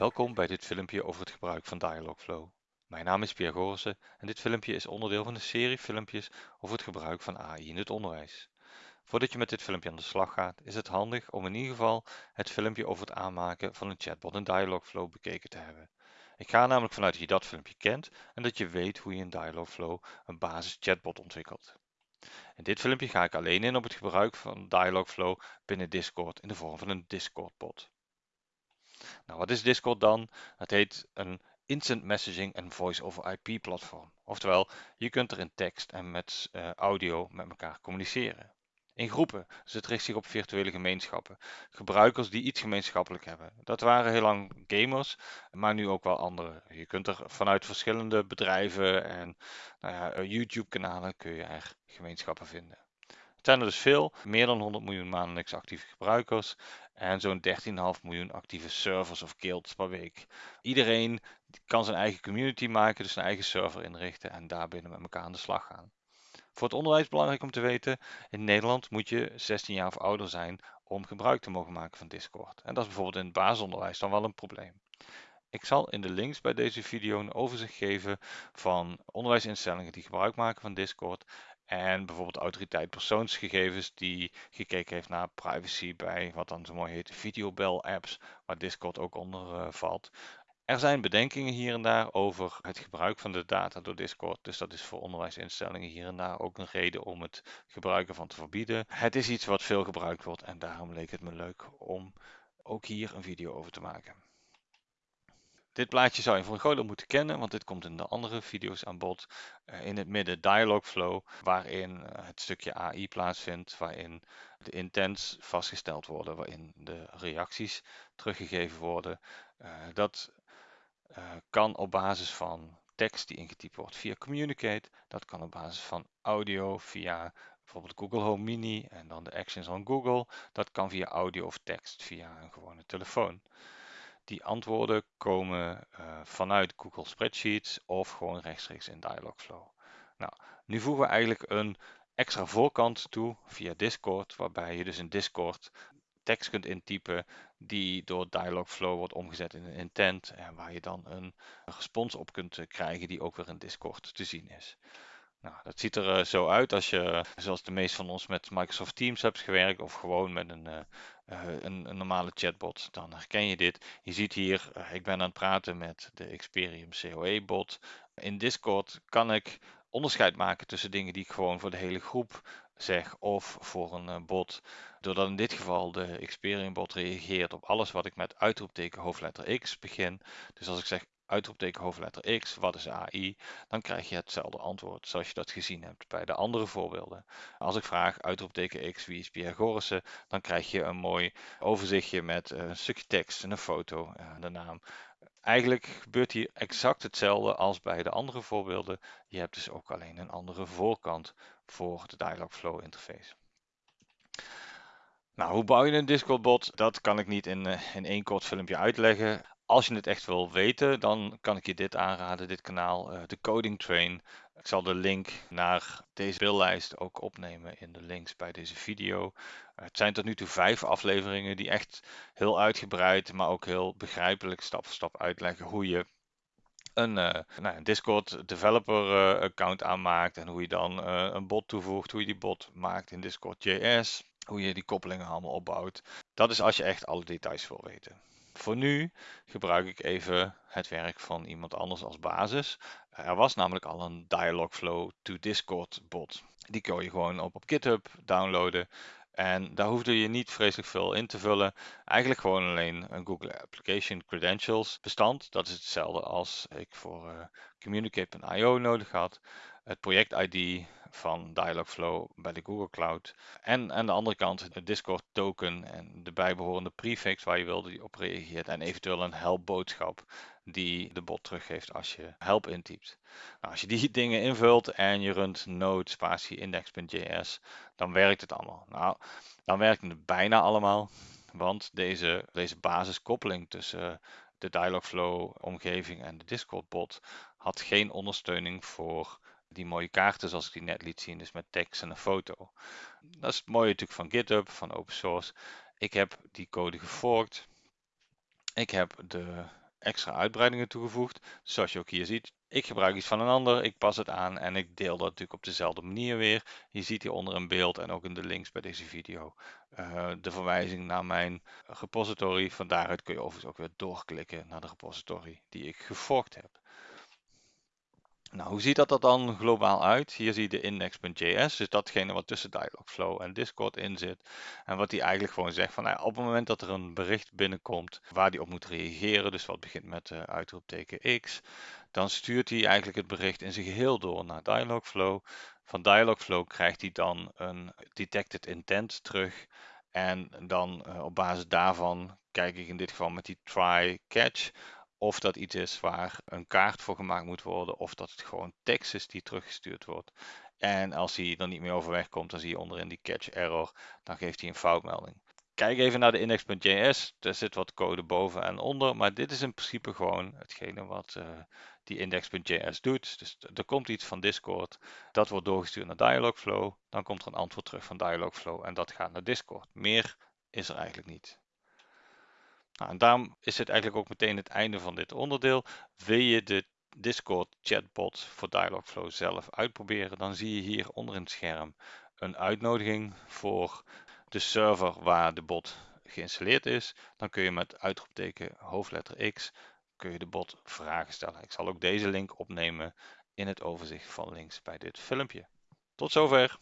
Welkom bij dit filmpje over het gebruik van Dialogflow. Mijn naam is Pierre Gorissen en dit filmpje is onderdeel van een serie filmpjes over het gebruik van AI in het onderwijs. Voordat je met dit filmpje aan de slag gaat, is het handig om in ieder geval het filmpje over het aanmaken van een chatbot in Dialogflow bekeken te hebben. Ik ga namelijk vanuit dat je dat filmpje kent en dat je weet hoe je in Dialogflow een basis chatbot ontwikkelt. In dit filmpje ga ik alleen in op het gebruik van Dialogflow binnen Discord in de vorm van een Discord bot. Nou, wat is Discord dan? Het heet een Instant Messaging en Voice over IP platform. Oftewel, je kunt er in tekst en met uh, audio met elkaar communiceren. In groepen, dus het richt zich op virtuele gemeenschappen. Gebruikers die iets gemeenschappelijk hebben. Dat waren heel lang gamers, maar nu ook wel andere. Je kunt er vanuit verschillende bedrijven en nou ja, eh, YouTube-kanalen kun je er gemeenschappen vinden. Er dus veel, meer dan 100 miljoen maandelijks actieve gebruikers en zo'n 13,5 miljoen actieve servers of guilds per week. Iedereen kan zijn eigen community maken, dus zijn eigen server inrichten en daarbinnen met elkaar aan de slag gaan. Voor het onderwijs belangrijk om te weten, in Nederland moet je 16 jaar of ouder zijn om gebruik te mogen maken van Discord. En dat is bijvoorbeeld in het basisonderwijs dan wel een probleem. Ik zal in de links bij deze video een overzicht geven van onderwijsinstellingen die gebruik maken van Discord en bijvoorbeeld autoriteit persoonsgegevens die gekeken heeft naar privacy bij wat dan zo mooi heet videobel apps, waar Discord ook onder uh, valt. Er zijn bedenkingen hier en daar over het gebruik van de data door Discord. Dus dat is voor onderwijsinstellingen hier en daar ook een reden om het gebruiken van te verbieden. Het is iets wat veel gebruikt wordt en daarom leek het me leuk om ook hier een video over te maken. Dit plaatje zou je voor deel moeten kennen, want dit komt in de andere video's aan bod. Uh, in het midden Dialogflow, waarin uh, het stukje AI plaatsvindt, waarin de intents vastgesteld worden, waarin de reacties teruggegeven worden. Uh, dat kan op basis van tekst die ingetypt wordt via Communicate. Dat kan op basis van audio via bijvoorbeeld Google Home Mini en dan de actions van Google. Dat kan via audio of tekst via een gewone telefoon. Die antwoorden komen uh, vanuit Google Spreadsheets of gewoon rechtstreeks in Dialogflow. Nou, nu voegen we eigenlijk een extra voorkant toe via Discord, waarbij je dus in Discord tekst kunt intypen die door Dialogflow wordt omgezet in een intent en waar je dan een, een respons op kunt eh, krijgen die ook weer in Discord te zien is. Nou, dat ziet er uh, zo uit als je, zoals de meeste van ons, met Microsoft Teams hebt gewerkt of gewoon met een, uh, een, een, normale chatbot. Dan herken je dit. Je ziet hier, ik ben aan het praten met de Experium COE bot. In Discord kan ik onderscheid maken tussen dingen die ik gewoon voor de hele groep zeg of voor een bot. Doordat in dit geval de Experium bot reageert op alles wat ik met uitroepteken hoofdletter X begin. Dus als ik zeg uitroepteken hoofdletter X, wat is AI, dan krijg je hetzelfde antwoord zoals je dat gezien hebt bij de andere voorbeelden. Als ik vraag uitroepteken X, wie is Pierre dan krijg je een mooi overzichtje met een stukje tekst en een foto en de naam. Eigenlijk gebeurt hier exact hetzelfde als bij de andere voorbeelden. Je hebt dus ook alleen een andere voorkant voor de Dialogflow interface. Nou, hoe bouw je een Discord bot? Dat kan ik niet in, eh, in één kort filmpje uitleggen. Als je het echt wil weten, dan kan ik je dit aanraden, dit kanaal, uh, de Coding Train. Ik zal de link naar deze beeldlijst ook opnemen in de links bij deze video. Uh, het zijn tot nu toe vijf afleveringen die echt heel uitgebreid, maar ook heel begrijpelijk stap voor stap uitleggen hoe je een, uh, nou, een Discord developer account aanmaakt en hoe je dan een bot toevoegt, hoe je die bot maakt in Discord.js, hoe je die koppelingen allemaal opbouwt. Dat is als je echt alle details wil weten. Voor nu gebruik ik even het werk van iemand anders als basis. Er was namelijk al een Dialogflow to Discord bot. Die kun je gewoon op, op GitHub downloaden. En daar hoefde je niet vreselijk veel in te vullen. Eigenlijk gewoon alleen een Google Application Credentials bestand. Dat is hetzelfde als ik voor uh, Communicate.io nodig had. Het project ID, van Dialogflow bij de Google Cloud. En aan de andere kant de Discord token en de bijbehorende prefix waar je wilde op reageert. En eventueel een help boodschap die de bot teruggeeft als je help intypt. Nou, als je die dingen invult en je runt node spatie index.js, dan werkt het allemaal. Nou, dan werkt het bijna allemaal, want deze, deze basiskoppeling tussen de Dialogflow omgeving en de Discord bot had geen ondersteuning voor die mooie kaarten zoals ik die net liet zien, dus met tekst en een foto. Dat is het mooie natuurlijk van GitHub, van open source. Ik heb die code geforkt. Ik heb de extra uitbreidingen toegevoegd. Zoals je ook hier ziet, ik gebruik iets van een ander, ik pas het aan en ik deel dat natuurlijk op dezelfde manier weer. Je ziet hieronder een beeld en ook in de links bij deze video uh, de verwijzing naar mijn repository. Van daaruit kun je overigens ook weer doorklikken naar de repository die ik geforkt heb. Nou, hoe ziet dat er dan globaal uit? Hier zie je de index.js, dus datgene wat tussen Dialogflow en Discord in zit. En wat die eigenlijk gewoon zegt van nou, op het moment dat er een bericht binnenkomt waar die op moet reageren, dus wat begint met uh, uitroepteken X, dan stuurt hij eigenlijk het bericht in zijn geheel door naar Dialogflow. Van Dialogflow krijgt hij dan een detected intent terug. En dan uh, op basis daarvan kijk ik in dit geval met die try catch of dat iets is waar een kaart voor gemaakt moet worden, of dat het gewoon tekst is die teruggestuurd wordt. En als hij er niet meer overweg komt, dan zie je onderin die catch error, dan geeft hij een foutmelding. Kijk even naar de index.js, er zit wat code boven en onder, maar dit is in principe gewoon hetgene wat uh, die index.js doet. Dus er komt iets van Discord, dat wordt doorgestuurd naar Dialogflow, dan komt er een antwoord terug van Dialogflow en dat gaat naar Discord. Meer is er eigenlijk niet. Nou, en daarom is het eigenlijk ook meteen het einde van dit onderdeel. Wil je de Discord chatbot voor Dialogflow zelf uitproberen, dan zie je hier onder in het scherm een uitnodiging voor de server waar de bot geïnstalleerd is. Dan kun je met uitroepteken hoofdletter X kun je de bot vragen stellen. Ik zal ook deze link opnemen in het overzicht van links bij dit filmpje. Tot zover!